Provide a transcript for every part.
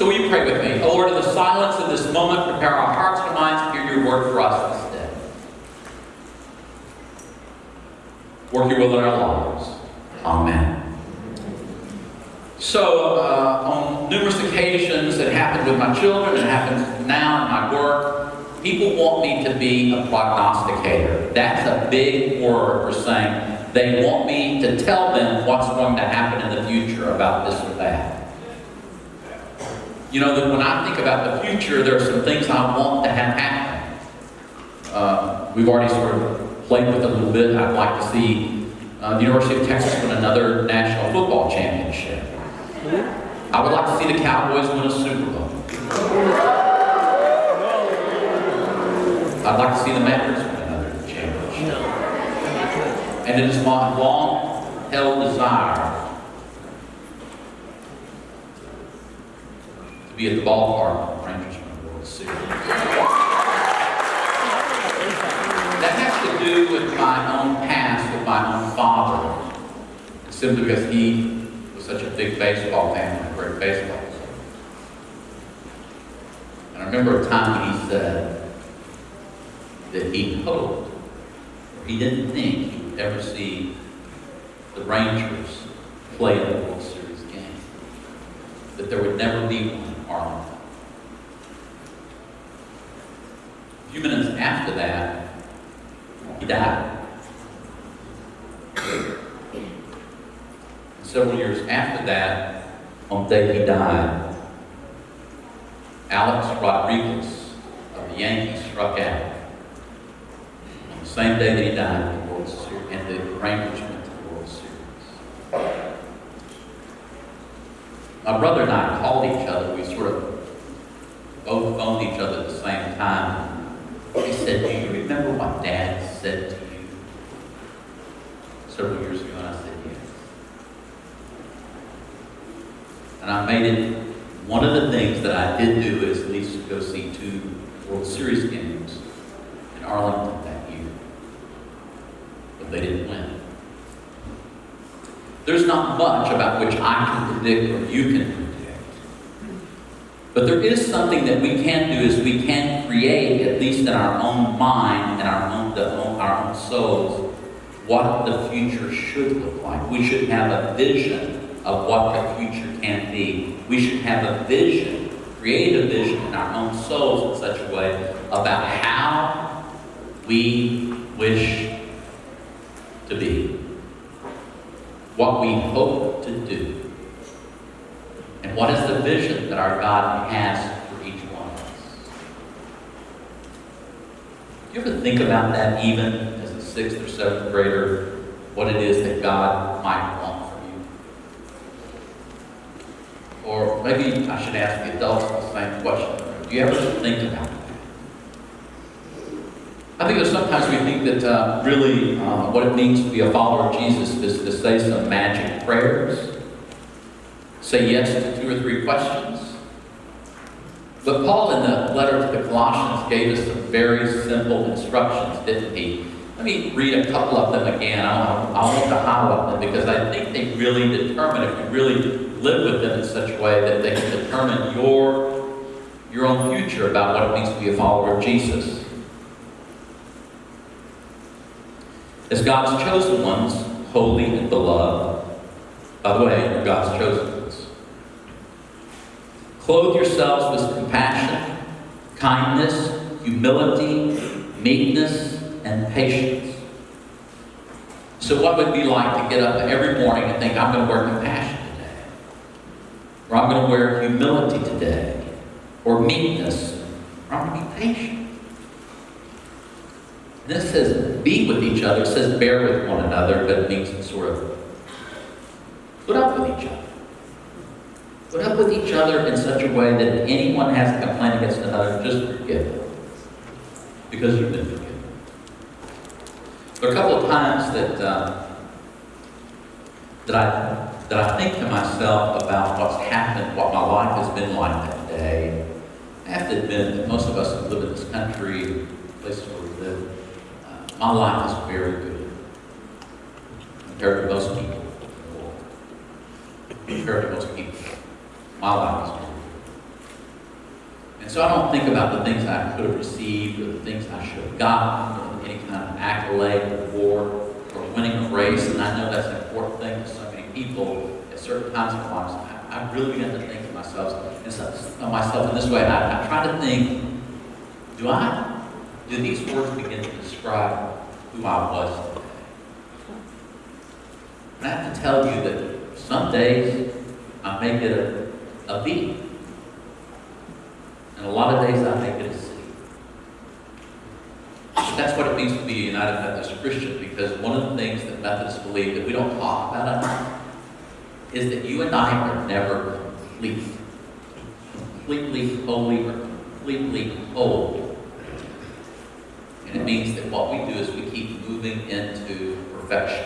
So will you pray with me? Oh Lord, in the silence of this moment, prepare our hearts and minds to hear your word for us this day. Work your will in our lives. Amen. So, uh, on numerous occasions, it happened with my children, it happens now in my work, people want me to be a prognosticator. That's a big word for saying they want me to tell them what's going to happen in the future about this or that. You know, that when I think about the future, there are some things I want to have happen. Uh, we've already sort of played with it a little bit. I'd like to see uh, the University of Texas win another national football championship. I would like to see the Cowboys win a Super Bowl. I'd like to see the Mavericks win another championship. And it is my long-held desire be at the ballpark when the Rangers win the World Series. That has to do with my own past, with my own father. Simply because he was such a big baseball fan and a great baseball player. And I remember a time when he said that he hoped, or he didn't think he would ever see the Rangers play in the World Series game. That there would never be one A few minutes after that, he died. Several years after that, on the day he died, Alex Rodriguez of the Yankees struck out. On the same day that he died the World Series, and the Rangers went to the World Series. My brother and I called each other. We sort of both phoned each other at the same time. He said, Do you remember what Dad said to you several years ago? And I said, Yes. And I made it one of the things that I did do is at least go see two World Series games in Arlington that year. But they didn't win. There's not much about which I can predict or you can predict. But there is something that we can do is we can create, at least in our own mind and our own, our own souls, what the future should look like. We should have a vision of what the future can be. We should have a vision, create a vision in our own souls in such a way about how we wish to be, what we hope to do, and what is the vision that our God has for each one of us. Do you ever think about that even as a sixth or seventh grader, what it is that God might want for you? Or maybe I should ask the adults the same question. Do you ever think about that? I think that sometimes we think that uh, really uh, what it means to be a follower of Jesus is to say some magic prayers, say yes to two or three questions. But Paul, in the letter to the Colossians, gave us some very simple instructions, didn't he? Let me read a couple of them again. I, want, I want to highlight them because I think they really determine, if you really live with them in such a way that they can determine your, your own future about what it means to be a follower of Jesus. As God's chosen ones, holy and beloved, by the way, you're God's chosen ones. Clothe yourselves with compassion, kindness, humility, meekness, and patience. So what would it be like to get up every morning and think, I'm going to wear compassion today? Or I'm going to wear humility today? Or meekness? Or I'm going to be patient? This says be with each other. It says bear with one another, but it means sort of put up with each other. Put up with each other in such a way that if anyone has a complaint against another, just forgive them. Because you've been forgiven. There are a couple of times that uh, that I that I think to myself about what's happened, what my life has been like that day. I have to admit that most of us who live in this country, places where we live, my life is very good compared to most people in the world. Compared to most people, my life is very good. And so I don't think about the things I could have received or the things I should have gotten or any kind of accolade or award or winning a race. And I know that's an important thing to so many people at certain times in our lives. I, I really began to think to myself, of myself in this way. I, I try to think, do I, do these words begin to describe I was? And I have to tell you that some days I make it a, a B. And a lot of days I make it a C. But that's what it means to be a United Methodist Christian because one of the things that Methodists believe that we don't talk about enough is that you and I are never complete. Completely holy or completely whole. It means that what we do is we keep moving into perfection.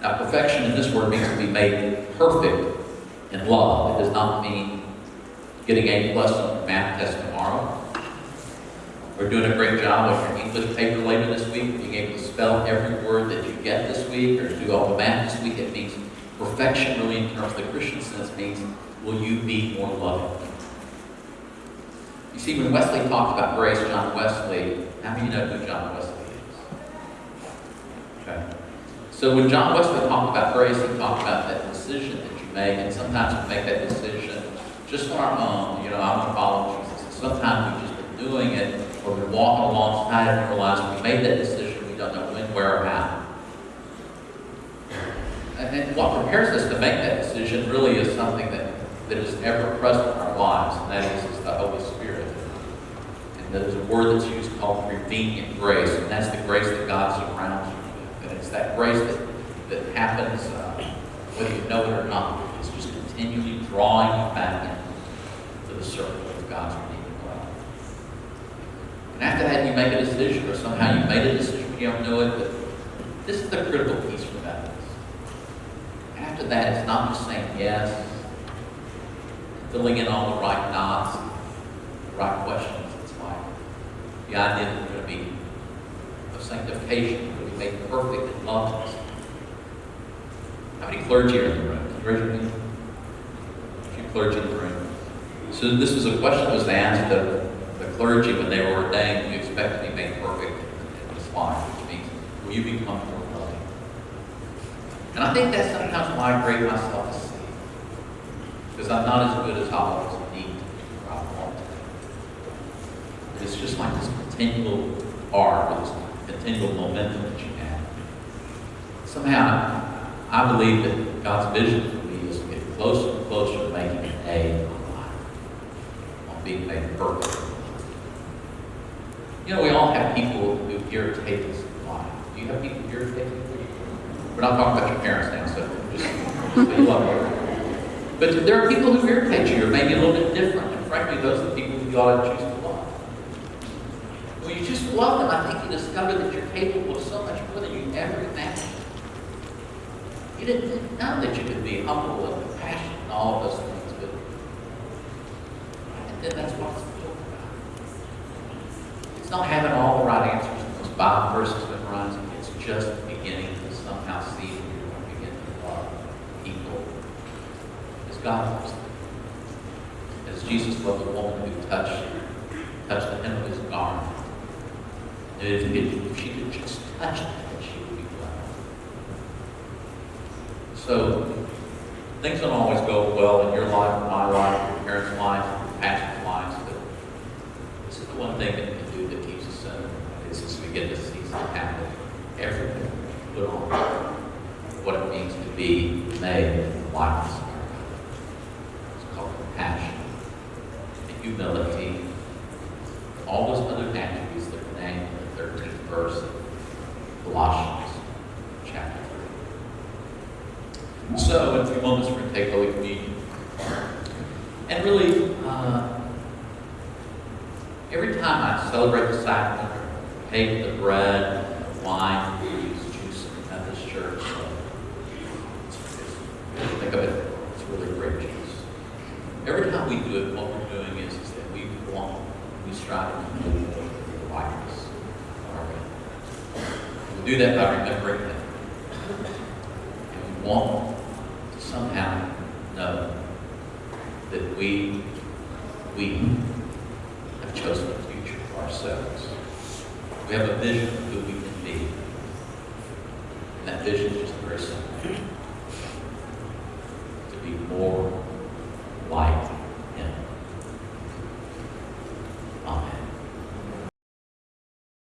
Now, perfection in this word means to be made perfect in love. It does not mean getting A plus on your math test tomorrow, or doing a great job on your English paper later this week, being able to spell every word that you get this week, or do all the math this week. It means perfection, really, in terms of the Christian sense, means will you be more loving? You see, when Wesley talked about grace, John Wesley, how many you know who John Wesley is? Okay. So when John Wesley talked about grace, he talked about that decision that you make, and sometimes we make that decision just on our own. You know, I want to follow Jesus. And sometimes we've just been doing it, or been walking alongside and realize we made that decision. We don't know when, where, or how. And, and what prepares us to make that decision really is something that, that is ever present in our lives, and that is, is the Holy Spirit. There's a word that's used called prevenient grace, and that's the grace that God surrounds you with. And it's that grace that, that happens uh, whether you know it or not. It's just continually drawing you back into the circle of God's redeeming love. And after that, you make a decision, or somehow you made a decision, you don't know it, but this is the critical piece for that. After that, it's not just saying yes, filling in all the right knots, the right questions. The idea that we're going to be of sanctification, we're going to be made perfect in love. How many clergy are in the room? Can you raise your hand? A few clergy in the room. So this was a question that was asked of the clergy when they were ordained. You expect to be made perfect in this life? Which means, will you become more loving? And I think that's sometimes why I grade myself a C. Because I'm not as good as I always need to be or I want to be. It's just like this continual or this continual momentum that you have. Somehow, I believe that God's vision for me is to get closer and closer to making an A in my life, on being made perfect. You know, we all have people who irritate us in life. Do you have people who irritate you? We're not talking about your parents now, so just leave love them. But there are people who irritate you, or maybe a little bit different. And frankly, those are the people who you ought to choose to love. When you just love them, I think you discover that you're capable of so much more than you ever imagined. You didn't know that you could be humble and compassionate and all those things, but then that's what it's built about. It's not having all the right answers in those Bible verses memorized. It's just beginning to somehow see that you're going to begin to love people as God loves them. As Jesus loved the woman who touched touched the hem of his garment. If she could just touch it, she would be glad. So things don't always go well in your life, my life, your parents' life, your pastor's lives, but this is the one thing that we can do that keeps us centered. It's as we get to see something happen, everything put on what it means to be made in the likeness of our God. It's called compassion and humility, all those other attributes that are named in the 13th verse of Colossians So, in a few moments, we're going to take Holy Communion. And really, uh, every time I celebrate the sacrament, take the bread, the wine, use juice at this Church. Think of it, it's really great juice. Every time we do it, what we're doing is, is that we want, we strive to the likeness. We do that by remembering Him. we have chosen the future for ourselves. We have a vision of who we can be. And that vision